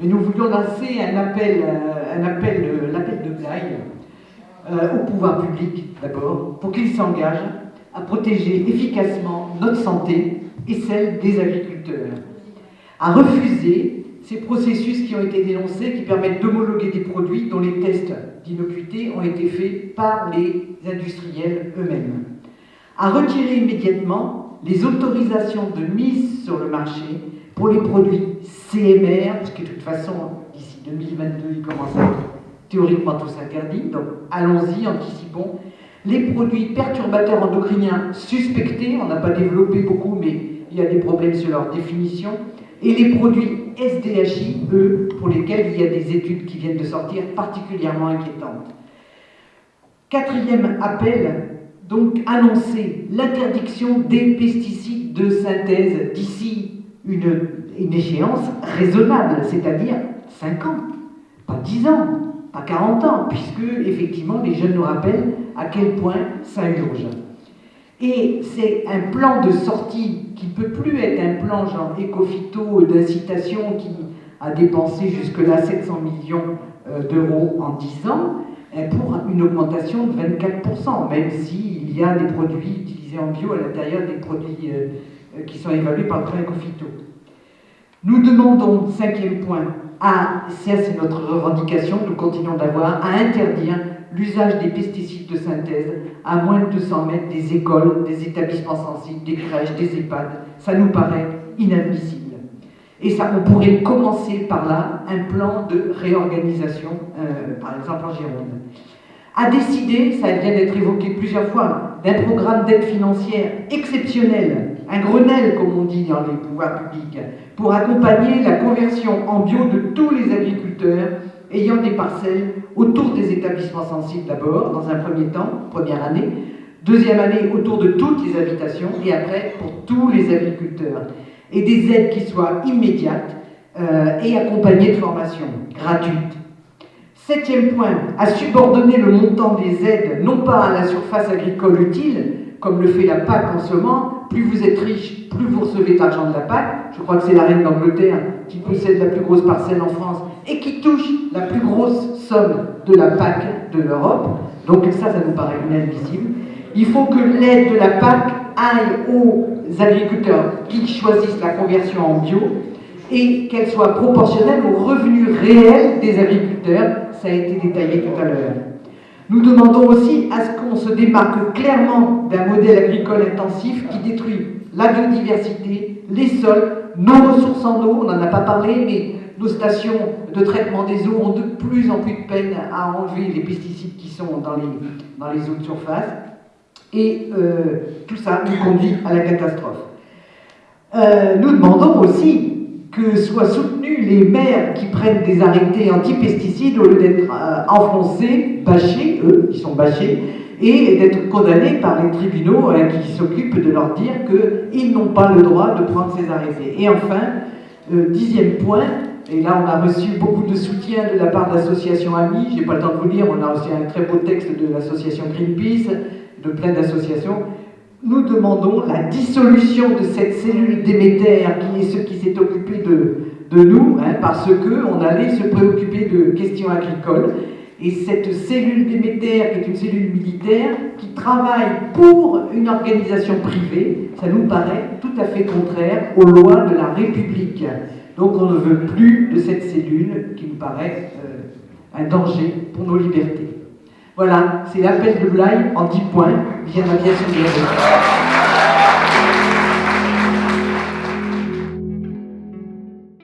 mais nous voulions lancer un appel, euh, un appel, euh, de Blaye euh, au pouvoir public d'abord, pour qu'il s'engage à protéger efficacement notre santé et celle des agriculteurs, à refuser ces processus qui ont été dénoncés, qui permettent d'homologuer des produits dont les tests d'innocuité ont été faits par les industriels eux-mêmes, à retirer immédiatement les autorisations de mise sur le marché pour les produits CMR, parce que de toute façon, d'ici 2022, ils commencent à être théoriquement tous interdits, donc allons-y, anticipons. Les produits perturbateurs endocriniens suspectés, on n'a pas développé beaucoup, mais il y a des problèmes sur leur définition, et les produits SDHI, eux, pour lesquels il y a des études qui viennent de sortir particulièrement inquiétantes. Quatrième appel, donc annoncer l'interdiction des pesticides de synthèse d'ici une, échéance raisonnable, c'est-à-dire 5 ans, pas 10 ans, pas 40 ans, puisque effectivement les jeunes nous rappellent à quel point ça urge. Et c'est un plan de sortie qui ne peut plus être un plan genre éco-phyto d'incitation qui a dépensé jusque-là 700 millions euh, d'euros en 10 ans, pour une augmentation de 24%, même s'il y a des produits utilisés en bio à l'intérieur des produits euh, qui sont évalués par le plan éco-phyto. Nous demandons, cinquième point, à, c'est notre revendication, nous continuons d'avoir, à interdire l'usage des pesticides de synthèse à moins de 200 mètres des écoles, des établissements sensibles, des crèches, des EHPAD. Ça nous paraît inadmissible. Et ça, on pourrait commencer par là un plan de réorganisation, euh, par exemple en Gironde. A décider, ça vient d'être évoqué plusieurs fois, d'un programme d'aide financière exceptionnel, un Grenelle comme on dit dans les pouvoirs publics, pour accompagner la conversion en bio de tous les agriculteurs ayant des parcelles autour des établissements sensibles d'abord, dans un premier temps, première année, deuxième année autour de toutes les habitations, et après pour tous les agriculteurs. Et des aides qui soient immédiates euh, et accompagnées de formations gratuites. Septième point, à subordonner le montant des aides non pas à la surface agricole utile, comme le fait la PAC en ce moment, plus vous êtes riche, plus vous recevez d'argent de la PAC. Je crois que c'est la reine d'Angleterre qui possède la plus grosse parcelle en France et qui touche la plus grosse somme de la PAC de l'Europe. Donc ça, ça nous paraît inadmissible. Il faut que l'aide de la PAC aille aux agriculteurs qui choisissent la conversion en bio et qu'elle soit proportionnelle aux revenus réels des agriculteurs. Ça a été détaillé tout à l'heure. Nous demandons aussi à ce qu'on se démarque clairement d'un modèle agricole intensif qui détruit la biodiversité, les sols, nos ressources en eau, on n'en a pas parlé, mais nos stations de traitement des eaux ont de plus en plus de peine à enlever les pesticides qui sont dans les, dans les eaux de surface. Et euh, tout ça nous conduit à la catastrophe. Euh, nous demandons aussi que soient soutenus les maires qui prennent des arrêtés anti-pesticides au lieu d'être euh, enfoncés, bâchés, eux, qui sont bâchés, et d'être condamnés par les tribunaux hein, qui s'occupent de leur dire qu'ils n'ont pas le droit de prendre ces arrêtés. Et enfin, euh, dixième point, et là on a reçu beaucoup de soutien de la part d'associations amies, j'ai pas le temps de vous lire, on a reçu un très beau texte de l'association Greenpeace, de plein d'associations, nous demandons la dissolution de cette cellule d'émetteur qui est ce qui s'est occupé de, nous, hein, parce qu'on allait se préoccuper de questions agricoles. Et cette cellule d'émetteur, qui est une cellule militaire, qui travaille pour une organisation privée, ça nous paraît tout à fait contraire aux lois de la République. Donc on ne veut plus de cette cellule qui nous paraît euh, un danger pour nos libertés. Voilà, c'est l'appel de Blaye en 10 points. Via l'aviation de